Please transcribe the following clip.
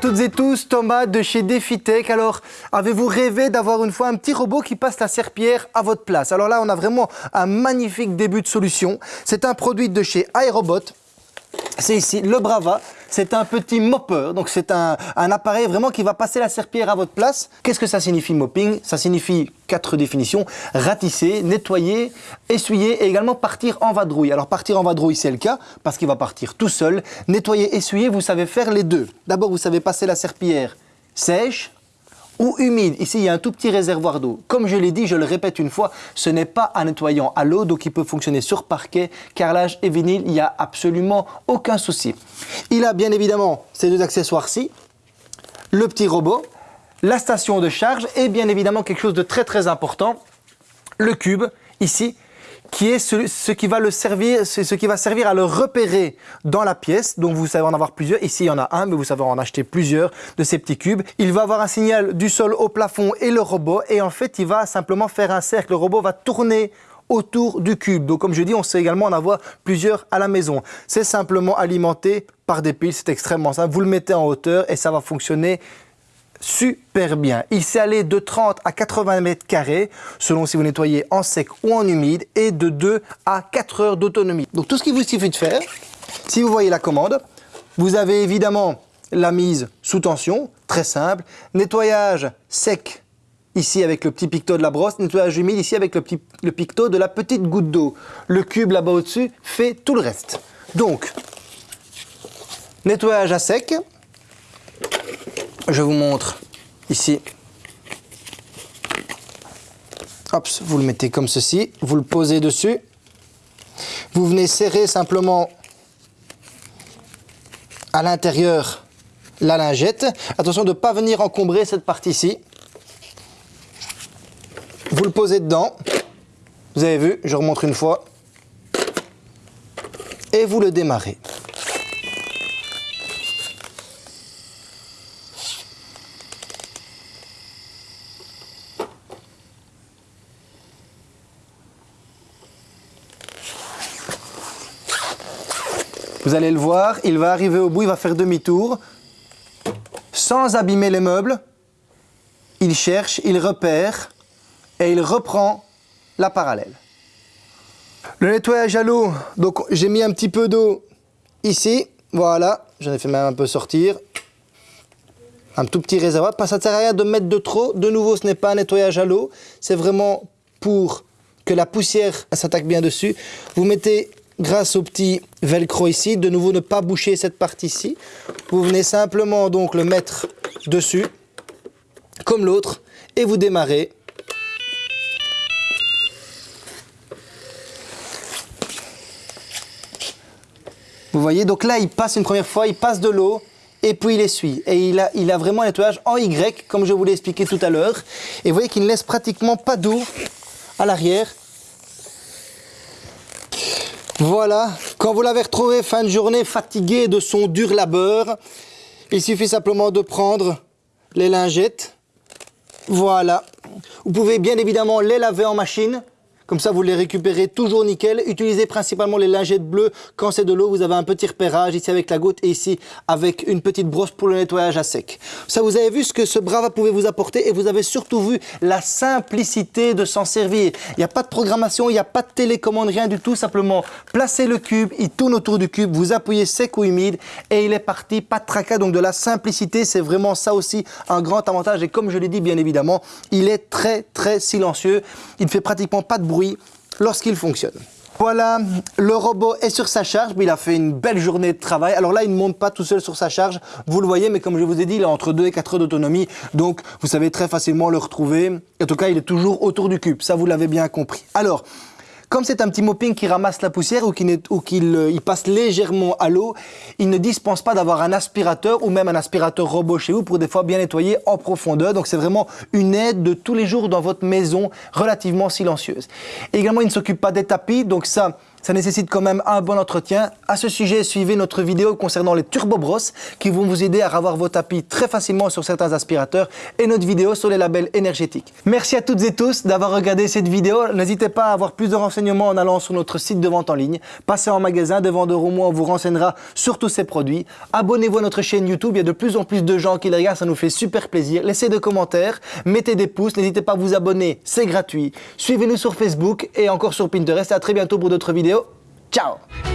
toutes et tous, Thomas de chez DefiTech. Alors, avez-vous rêvé d'avoir une fois un petit robot qui passe la serpillère à votre place? Alors là, on a vraiment un magnifique début de solution. C'est un produit de chez iRobot. C'est ici le Brava. C'est un petit mopper, donc c'est un, appareil vraiment qui va passer la serpillière à votre place. Qu'est-ce que ça signifie mopping? Ça signifie quatre définitions, ratisser, nettoyer, essuyer et également partir en vadrouille. Alors partir en vadrouille c'est le cas parce qu'il va partir tout seul. Nettoyer, essuyer, vous savez faire les deux. D'abord vous savez passer la serpillière sèche, ou humide. Ici, il y a un tout petit réservoir d'eau. Comme je l'ai dit, je le répète une fois, ce n'est pas un nettoyant à l'eau, donc il peut fonctionner sur parquet, carrelage et vinyle, il n'y a absolument aucun souci. Il a bien évidemment ces deux accessoires-ci, le petit robot, la station de charge et bien évidemment quelque chose de très très important, le cube ici qui est ce, qui va le servir, ce qui va servir à le repérer dans la pièce. Donc vous savez en avoir plusieurs. Ici il y en a un, mais vous savez en acheter plusieurs de ces petits cubes. Il va avoir un signal du sol au plafond et le robot. Et en fait, il va simplement faire un cercle. Le robot va tourner autour du cube. Donc comme je dis, on sait également en avoir plusieurs à la maison. C'est simplement alimenté par des piles, c'est extrêmement simple. Vous le mettez en hauteur et ça va fonctionner super bien. Il s'est allé de 30 à 80 mètres carrés, selon si vous nettoyez en sec ou en humide, et de 2 à 4 heures d'autonomie. Donc tout ce qu'il vous suffit de faire, si vous voyez la commande, vous avez évidemment la mise sous tension, très simple, nettoyage sec ici avec le petit picto de la brosse, nettoyage humide ici avec le, petit, le picto de la petite goutte d'eau. Le cube là-bas au-dessus fait tout le reste. Donc, nettoyage à sec, je vous montre ici. Hop, vous le mettez comme ceci, vous le posez dessus. Vous venez serrer simplement à l'intérieur la lingette. Attention de ne pas venir encombrer cette partie-ci. Vous le posez dedans. Vous avez vu, je remontre une fois. Et vous le démarrez. Vous allez le voir, il va arriver au bout, il va faire demi-tour. Sans abîmer les meubles, il cherche, il repère et il reprend la parallèle. Le nettoyage à l'eau, donc j'ai mis un petit peu d'eau ici, voilà, j'en ai fait même un peu sortir. Un tout petit réservoir, ça ne sert à rien de mettre de trop. De nouveau, ce n'est pas un nettoyage à l'eau, c'est vraiment pour que la poussière s'attaque bien dessus. Vous mettez grâce au petit velcro ici, de nouveau ne pas boucher cette partie-ci. Vous venez simplement donc le mettre dessus, comme l'autre, et vous démarrez. Vous voyez, donc là, il passe une première fois, il passe de l'eau, et puis il essuie. Et il a, vraiment un nettoyage en Y, comme je vous l'ai expliqué tout à l'heure. Et vous voyez qu'il ne laisse pratiquement pas d'eau à l'arrière. Voilà, quand vous l'avez retrouvé fin de journée fatigué de son dur labeur, il suffit simplement de prendre les lingettes. Voilà. Vous pouvez bien évidemment les laver en machine comme ça, vous les récupérez toujours nickel. Utilisez principalement les lingettes bleues. Quand c'est de l'eau, vous avez un petit repérage ici avec la goutte et ici avec une petite brosse pour le nettoyage à sec. Ça, vous avez vu ce que ce Brava pouvait vous apporter et vous avez surtout vu la simplicité de s'en servir. Il n'y a pas de programmation, il n'y a pas de télécommande, rien du tout. Simplement, placez le cube, il tourne autour du cube, vous appuyez sec ou humide et il est parti. Pas de tracas, donc de la simplicité, c'est vraiment ça aussi un grand avantage. Et comme je l'ai dit, bien évidemment, il est très, très silencieux. Il ne fait pratiquement pas de bruit lorsqu'il fonctionne. Voilà, le robot est sur sa charge, il a fait une belle journée de travail. Alors là, il ne monte pas tout seul sur sa charge, vous le voyez, mais comme je vous ai dit, il a entre 2 et 4 heures d'autonomie, donc vous savez très facilement le retrouver. En tout cas, il est toujours autour du cube, ça vous l'avez bien compris. Alors, comme c'est un petit mopping qui ramasse la poussière ou qu'il euh, passe légèrement à l'eau, il ne dispense pas d'avoir un aspirateur ou même un aspirateur robot chez vous pour des fois bien nettoyer en profondeur. Donc c'est vraiment une aide de tous les jours dans votre maison relativement silencieuse. également, il ne s'occupe pas des tapis, donc ça, ça nécessite quand même un bon entretien. À ce sujet, suivez notre vidéo concernant les turbo brosses qui vont vous aider à ravoir vos tapis très facilement sur certains aspirateurs et notre vidéo sur les labels énergétiques. Merci à toutes et tous d'avoir regardé cette vidéo. N'hésitez pas à avoir plus de renseignements en allant sur notre site de vente en ligne. Passez en magasin, de vendeur au moins, on vous renseignera sur tous ces produits. Abonnez-vous à notre chaîne YouTube, il y a de plus en plus de gens qui les regardent, ça nous fait super plaisir. Laissez des commentaires, mettez des pouces, n'hésitez pas à vous abonner, c'est gratuit. Suivez-nous sur Facebook et encore sur Pinterest. À très bientôt pour d'autres vidéos. Tchau!